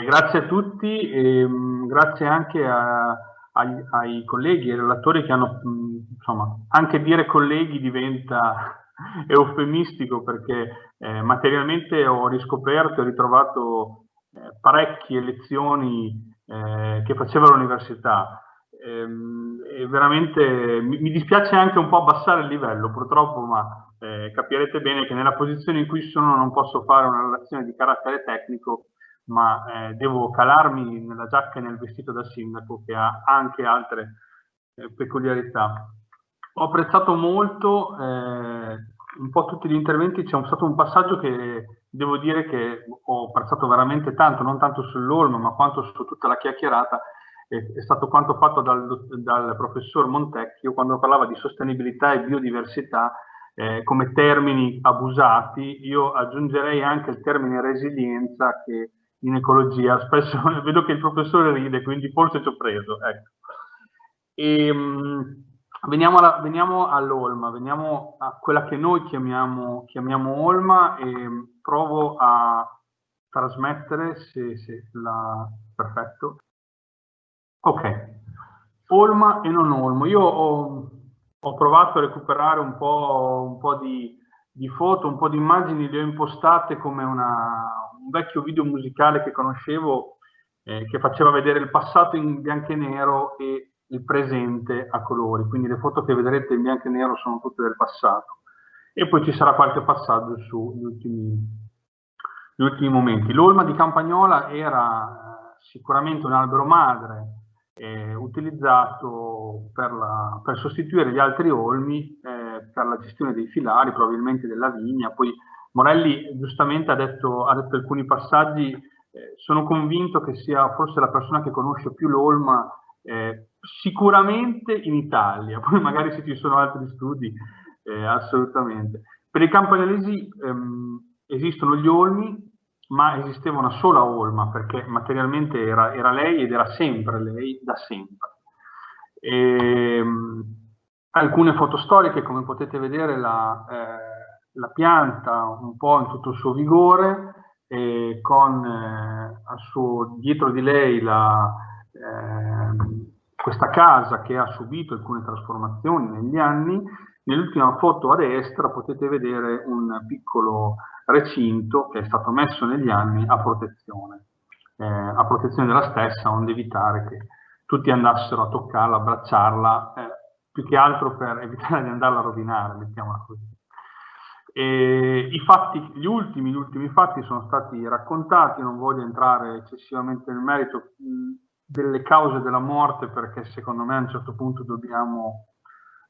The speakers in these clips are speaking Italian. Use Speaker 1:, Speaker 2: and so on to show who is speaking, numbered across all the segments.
Speaker 1: E grazie a tutti e mm, grazie anche a, ai, ai, colleghi e relatori che hanno, mm, insomma, anche dire colleghi diventa eufemistico perché eh, materialmente ho riscoperto e ritrovato eh, parecchie lezioni eh, che facevo all'università. Ehm, e veramente mi, mi, dispiace anche un po' abbassare il livello, purtroppo, ma eh, capirete bene che nella posizione in cui sono non posso fare una relazione di carattere tecnico, ma eh, devo calarmi nella giacca e nel vestito da sindaco che ha anche altre eh, peculiarità. Ho apprezzato molto eh, un po' tutti gli interventi, c'è stato un passaggio che devo dire che ho apprezzato veramente tanto, non tanto sull'Olmo, ma quanto su tutta la chiacchierata, è, stato quanto fatto dal, dal, professor Montecchio quando parlava di sostenibilità e biodiversità eh, come termini abusati. Io aggiungerei anche il termine resilienza che in ecologia spesso vedo che il professore ride, quindi forse ci ho preso. Ecco. E, ehm, Veniamo, alla, veniamo all'Olma, veniamo a quella che noi chiamiamo, chiamiamo Olma e provo a trasmettere se, se la... perfetto. Ok, Olma e non Olmo. Io ho, ho provato a recuperare un po', un po di, di, foto, un po' di immagini, le ho impostate come una, un vecchio video musicale che conoscevo eh, che faceva vedere il passato in bianco e nero e il presente a colori, quindi le foto che vedrete in bianco e nero sono tutte del passato. E poi ci sarà qualche passaggio sugli ultimi, gli ultimi momenti. L'olma di Campagnola era eh, sicuramente un albero madre eh, utilizzato per, la, per, sostituire gli altri olmi eh, per la gestione dei filari, probabilmente della vigna. Poi Morelli giustamente ha detto, ha detto alcuni passaggi, eh, sono convinto che sia forse la persona che conosce più l'olma eh, sicuramente in Italia, poi magari se ci sono altri studi, eh, assolutamente. Per i campanilesi ehm, esistono gli olmi, ma esisteva una sola olma, perché materialmente era, era lei ed era sempre lei, da sempre. E, ehm, alcune foto storiche, come potete vedere, la, eh, la pianta un po' in tutto il suo vigore, con eh, suo, dietro di lei la, eh, questa casa che ha subito alcune trasformazioni negli anni, nell'ultima foto a destra potete vedere un piccolo recinto che è stato messo negli anni a protezione, eh, a protezione della stessa, onde evitare che tutti andassero a toccarla, abbracciarla, eh, più che altro per evitare di andarla a rovinare, mettiamola così. E i fatti, gli ultimi, gli ultimi fatti sono stati raccontati, non voglio entrare eccessivamente nel merito, delle cause della morte perché secondo me a un certo punto dobbiamo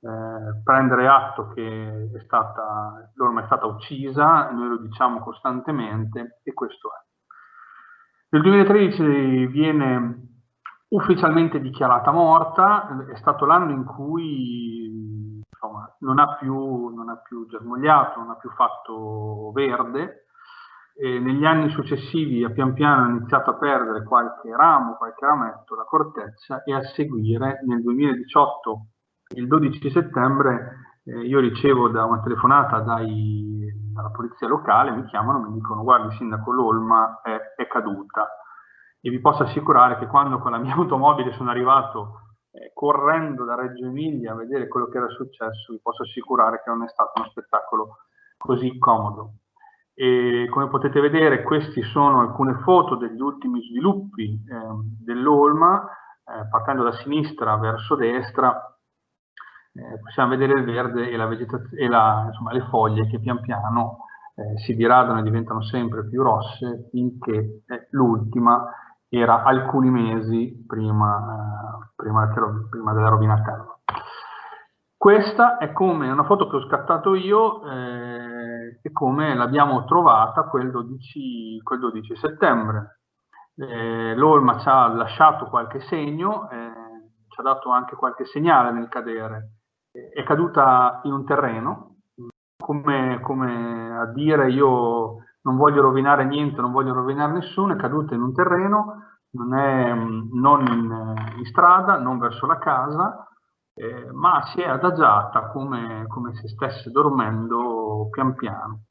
Speaker 1: eh, prendere atto che è stata, l'orma è stata uccisa, noi lo diciamo costantemente e questo è. Nel 2013 viene ufficialmente dichiarata morta, è stato l'anno in cui non, ha più, non ha più germogliato, non ha più fatto verde, e negli anni successivi pian piano ha iniziato a perdere qualche ramo, qualche rametto, la corteccia e a seguire nel 2018, il 12 settembre, eh, io ricevo da una telefonata dai, dalla polizia locale, mi chiamano, mi dicono guardi sindaco l'Olma è, è, caduta e vi posso assicurare che quando con la mia automobile sono arrivato eh, correndo da Reggio Emilia a vedere quello che era successo, vi posso assicurare che non è stato uno spettacolo così comodo. E come potete vedere queste sono alcune foto degli ultimi sviluppi eh, dell'Olma, eh, partendo da sinistra verso destra, eh, possiamo vedere il verde e, la e la, insomma, le foglie che pian piano eh, si diradano e diventano sempre più rosse finché eh, l'ultima era alcuni mesi prima, eh, prima, prima della rovinatella. Questa è come una foto che ho scattato io e come l'abbiamo trovata quel 12, quel 12 settembre. Eh, L'Olma ci ha lasciato qualche segno, eh, ci ha dato anche qualche segnale nel cadere. È caduta in un terreno, come, come a dire io non voglio rovinare niente, non voglio rovinare nessuno, è caduta in un terreno, non è non in, in strada, non verso la casa, eh, ma si è adagiata come, come, se stesse dormendo pian piano.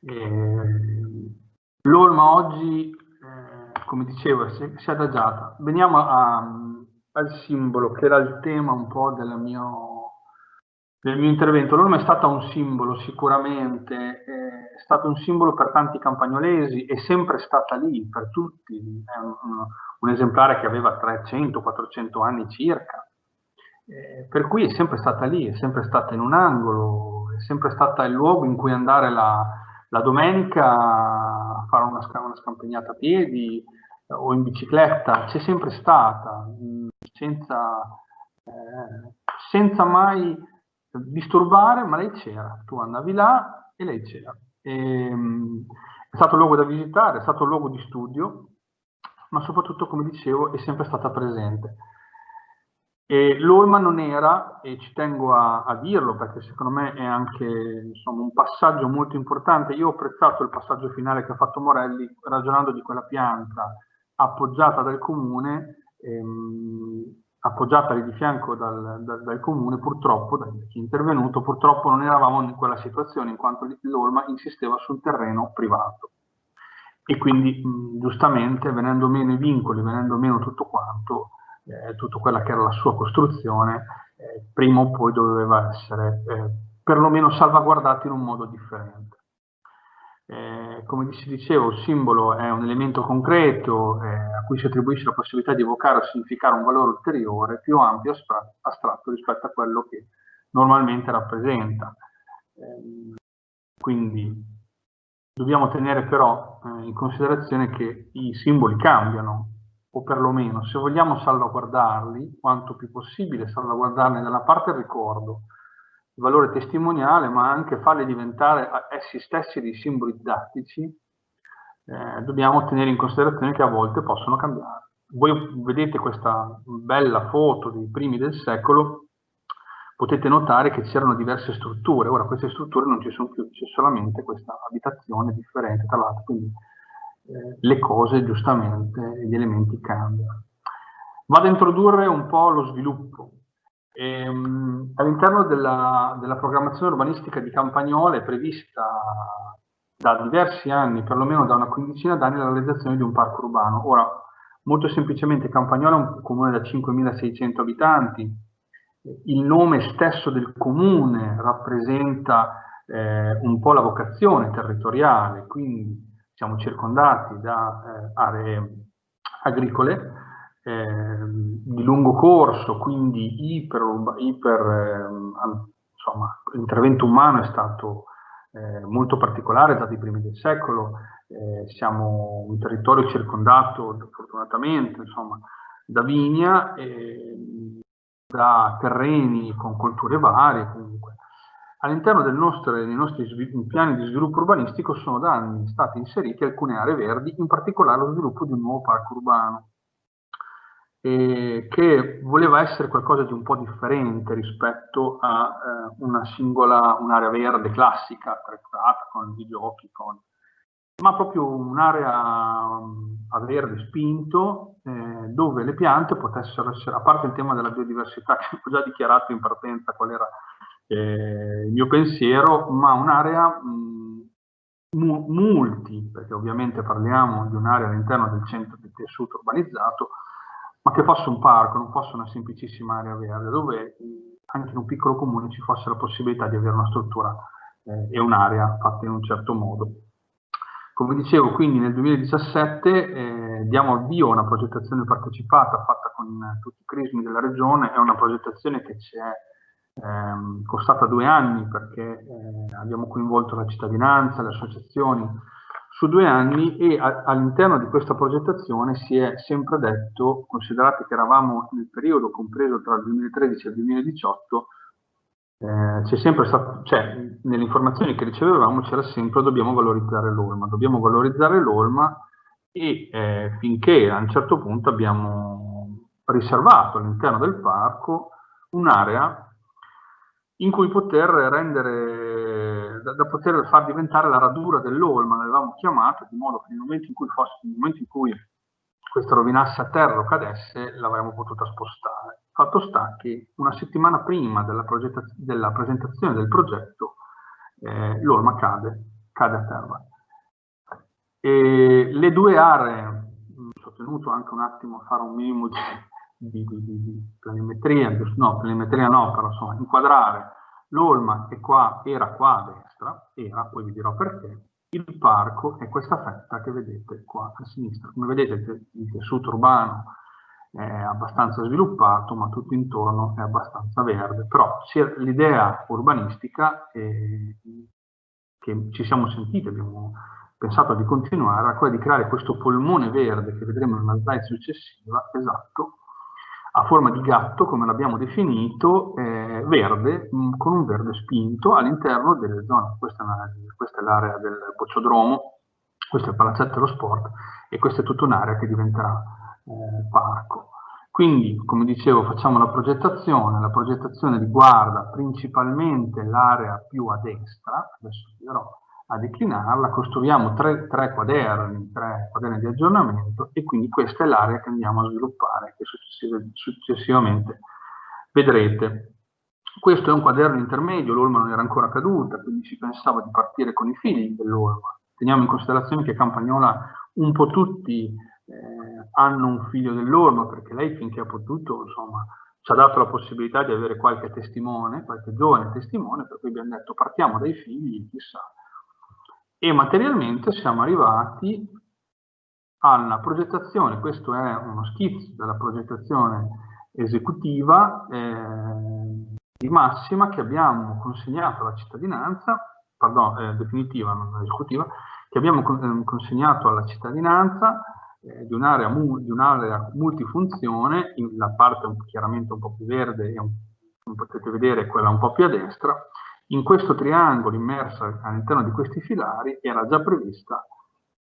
Speaker 1: Eh, L'Olma oggi eh, come dicevo, si, si è adagiata. Veniamo a, al simbolo, che era il tema un po' del mio, del mio intervento. L'orma è stata un simbolo sicuramente, è stato un simbolo per tanti campagnolesi, è sempre stata lì per tutti, è un, un esemplare che aveva 300-400 anni circa, eh, per cui è sempre stata lì, è sempre stata in un angolo, è sempre stata il luogo in cui andare la, la domenica a fare una, una scampagnata a piedi eh, o in bicicletta, c'è sempre stata, mm, senza, eh, senza mai disturbare, ma lei c'era, tu andavi là e lei c'era. Ehm, è stato un luogo da visitare, è stato un luogo di studio, ma soprattutto, come dicevo, è sempre stata presente. L'Olma non era, e ci tengo a, a, dirlo perché secondo me è anche insomma, un passaggio molto importante, io ho apprezzato il passaggio finale che ha fatto Morelli ragionando di quella pianta appoggiata dal comune, ehm, appoggiata lì di fianco dal, dal, dal comune, purtroppo, da chi è intervenuto, purtroppo non eravamo in quella situazione in quanto l'Olma insisteva sul terreno privato e quindi mh, giustamente venendo meno i vincoli, venendo meno tutto quanto, eh, tutta quella che era la sua costruzione, eh, prima o poi doveva essere eh, perlomeno salvaguardata in un modo differente. Eh, come si diceva, il simbolo è un elemento concreto eh, a cui si attribuisce la possibilità di evocare o significare un valore ulteriore più ampio e astratto rispetto a quello che normalmente rappresenta. Eh, quindi dobbiamo tenere però eh, in considerazione che i simboli cambiano, o perlomeno se vogliamo salvaguardarli, quanto più possibile salvaguardarne da una parte il ricordo, il valore testimoniale, ma anche farli diventare essi stessi dei simboli didattici, eh, dobbiamo tenere in considerazione che a volte possono cambiare. Voi vedete questa bella foto dei primi del secolo, potete notare che c'erano diverse strutture, ora queste strutture non ci sono più, c'è solamente questa abitazione differente tra l'altro, quindi eh, le cose giustamente, gli elementi cambiano. Vado a introdurre un po' lo sviluppo. Ehm, all'interno della, della, programmazione urbanistica di Campagnole è prevista da diversi anni, perlomeno da una quindicina d'anni, la realizzazione di un parco urbano. Ora, molto semplicemente Campagnole è un comune da 5.600 abitanti, il nome stesso del comune rappresenta eh, un po' la vocazione territoriale, quindi siamo circondati da eh, aree agricole di lungo corso, quindi iper, iper eh, insomma, l'intervento umano è stato eh, molto particolare dati i primi del secolo, eh, siamo un territorio circondato fortunatamente insomma, da vigna, da terreni con colture varie comunque. All'interno dei nostri piani di sviluppo urbanistico sono da anni state inserite alcune aree verdi, in particolare lo sviluppo di un nuovo parco urbano, eh, che voleva essere qualcosa di un po' differente rispetto a eh, una singola, un'area verde classica, attrezzata con i giochi, con... ma proprio un'area mm, a verde spinto, eh, dove le piante potessero essere, a parte il tema della biodiversità, che ho già dichiarato in partenza qual era eh, il mio pensiero, ma un'area multi, perché ovviamente parliamo di un'area all'interno del centro del tessuto urbanizzato, ma che fosse un parco, non fosse una semplicissima area verde, dove anche in un piccolo comune ci fosse la possibilità di avere una struttura eh, e un'area fatta in un certo modo. Come dicevo, quindi nel 2017 eh, diamo avvio a una progettazione partecipata fatta con tutti i crismi della regione, è una progettazione che ci è eh, costata due anni perché eh, abbiamo coinvolto la cittadinanza, le associazioni su due anni e all'interno di questa progettazione si è sempre detto, considerate che eravamo nel periodo compreso tra il 2013 e il 2018, eh, c'è sempre stato, cioè, nelle informazioni che ricevevamo c'era sempre dobbiamo valorizzare l'olma, dobbiamo valorizzare l'olma e eh, finché a un certo punto abbiamo riservato all'interno del parco un'area in cui poter rendere, da, da, poter far diventare la radura dell'olma, l'avevamo chiamata, di modo che nel momento in cui, fosse, nel momento in cui questa rovinasse a terra o cadesse, l'avremmo potuta spostare. Fatto sta che una settimana prima della, della presentazione del progetto, eh, l'olma cade, cade a terra. E le due aree tenuto anche un attimo a fare un minimo di, di, di, di planimetria, no, planimetria no, però insomma, inquadrare l'olma è qua, era qua era, poi vi dirò perché, il parco è questa fetta che vedete qua a sinistra. Come vedete il tessuto urbano è abbastanza sviluppato, ma tutto intorno è abbastanza verde. Però l'idea urbanistica è, che ci siamo sentiti, abbiamo pensato di continuare, era quella di creare questo polmone verde che vedremo in una slide successiva, esatto, a forma di gatto, come l'abbiamo definito, eh, verde, mm, con un verde spinto all'interno delle zone. Questa è l'area del bocciodromo, questo è il palazzetto dello sport e questa è tutta un'area che diventerà eh, parco. Quindi, come dicevo, facciamo la progettazione, la progettazione riguarda principalmente l'area più a destra, adesso vi dirò a declinarla, costruiamo tre, tre, quaderni, tre quaderni di aggiornamento e quindi questa è l'area che andiamo a sviluppare, che successivamente vedrete. Questo è un quaderno intermedio, l'Olma non era ancora caduta, quindi si pensava di partire con i figli dell'Olma. Teniamo in considerazione che Campagnola un po' tutti eh, hanno un figlio dell'Olma, perché lei finché ha potuto, insomma, ci ha dato la possibilità di avere qualche testimone, qualche giovane testimone, per cui abbiamo detto partiamo dai figli, chissà, e materialmente siamo arrivati alla progettazione, questo è uno schizzo della progettazione esecutiva eh, di massima che abbiamo consegnato alla cittadinanza, pardon, eh, definitiva, non esecutiva, che abbiamo eh, consegnato alla cittadinanza eh, di un'area un multifunzione, la parte chiaramente un po' più verde e come potete vedere quella un po' più a destra, in questo triangolo immerso all'interno di questi filari era già prevista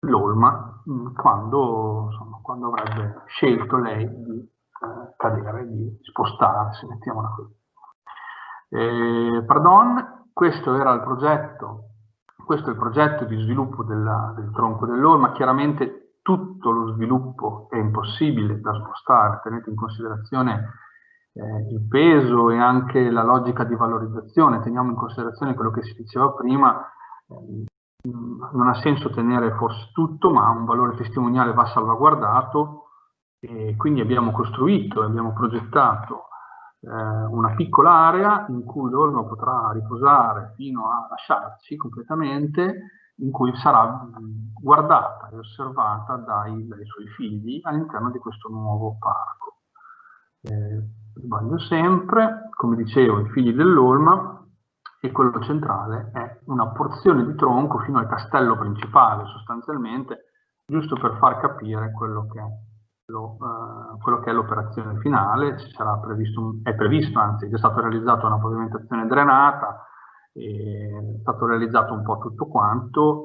Speaker 1: l'olma mm, quando, insomma, quando, avrebbe scelto lei di eh, cadere, di spostarsi, mettiamola così. Eh, pardon, questo era il progetto, questo è il progetto di sviluppo della, del tronco dell'olma, chiaramente tutto lo sviluppo è impossibile da spostare, tenete in considerazione eh, il peso e anche la logica di valorizzazione, teniamo in considerazione quello che si diceva prima, eh, non ha senso tenere forse tutto, ma un valore testimoniale va salvaguardato e quindi abbiamo costruito e abbiamo progettato eh, una piccola area in cui l'orno potrà riposare fino a lasciarci completamente, in cui sarà guardata e osservata dai, dai suoi figli all'interno di questo nuovo parco. Eh, sbaglio sempre, come dicevo, i figli dell'Olma, e quello centrale è una porzione di tronco fino al castello principale, sostanzialmente, giusto per far capire quello che è uh, l'operazione finale. Previsto, è previsto, anzi, è stata realizzata una pavimentazione drenata, è stato realizzato un po' tutto quanto,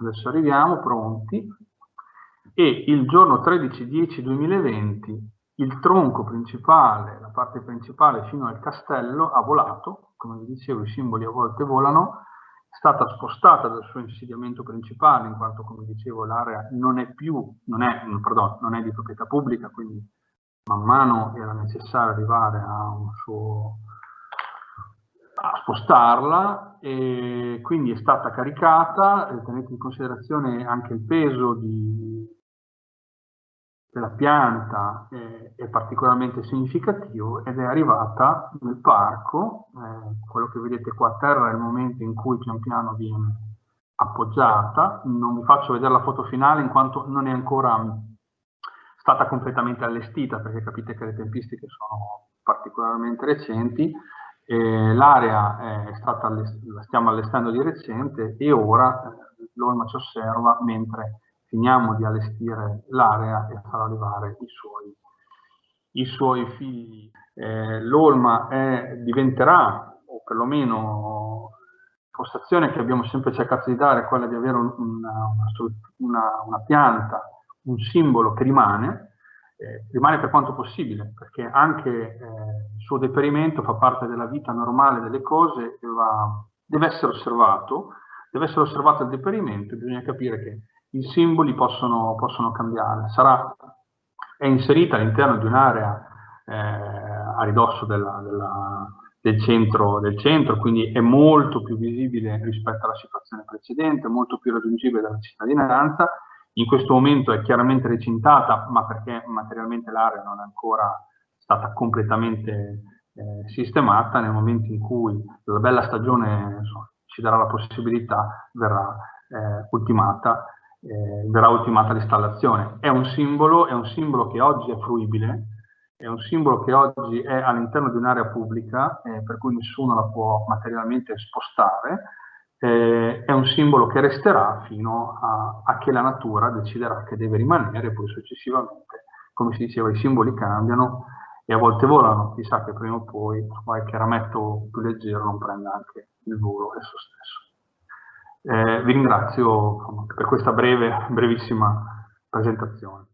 Speaker 1: adesso arriviamo pronti, e il giorno 13-10-2020 il tronco principale, la parte principale fino al castello ha volato, come vi dicevo i simboli a volte volano, è stata spostata dal suo insediamento principale, in quanto come dicevo l'area non è più, non è, pardon, non è di proprietà pubblica, quindi man mano era necessario arrivare a un suo a spostarla e quindi è stata caricata, tenete in considerazione anche il peso di, della pianta è, è, particolarmente significativo ed è arrivata nel parco, eh, quello che vedete qua a terra è il momento in cui pian piano viene appoggiata, non vi faccio vedere la foto finale in quanto non è ancora stata completamente allestita perché capite che le tempistiche sono particolarmente recenti, eh, l'area la stiamo allestendo di recente e ora eh, l'Olma ci osserva mentre finiamo di allestire l'area e far arrivare i suoi, i suoi figli. Eh, L'Olma diventerà, o perlomeno l'impostazione che abbiamo sempre cercato di dare quella di avere una, una, una pianta, un simbolo che rimane, eh, rimane per quanto possibile, perché anche eh, il suo deperimento fa parte della vita normale delle cose e va, deve essere osservato, deve essere osservato il deperimento, bisogna capire che i simboli possono, possono cambiare. Sarà, è inserita all'interno di un'area eh, a ridosso della, della, del, centro, del, centro, quindi è molto più visibile rispetto alla situazione precedente, molto più raggiungibile dalla cittadinanza. in questo momento è chiaramente recintata, ma perché materialmente l'area non è ancora stata completamente eh, sistemata, nel momento in cui la bella stagione insomma, ci darà la possibilità, verrà eh, ultimata, eh, verrà ultimata l'installazione. È un simbolo, è un simbolo che oggi è fruibile, è un simbolo che oggi è all'interno di un'area pubblica, eh, per cui nessuno la può materialmente spostare, eh, è un simbolo che resterà fino a, a, che la natura deciderà che deve rimanere, poi successivamente, come si diceva, i simboli cambiano e a volte volano, chissà che prima o poi qualche rametto più leggero non prenda anche il volo esso stesso. Eh, vi ringrazio per questa breve, brevissima presentazione.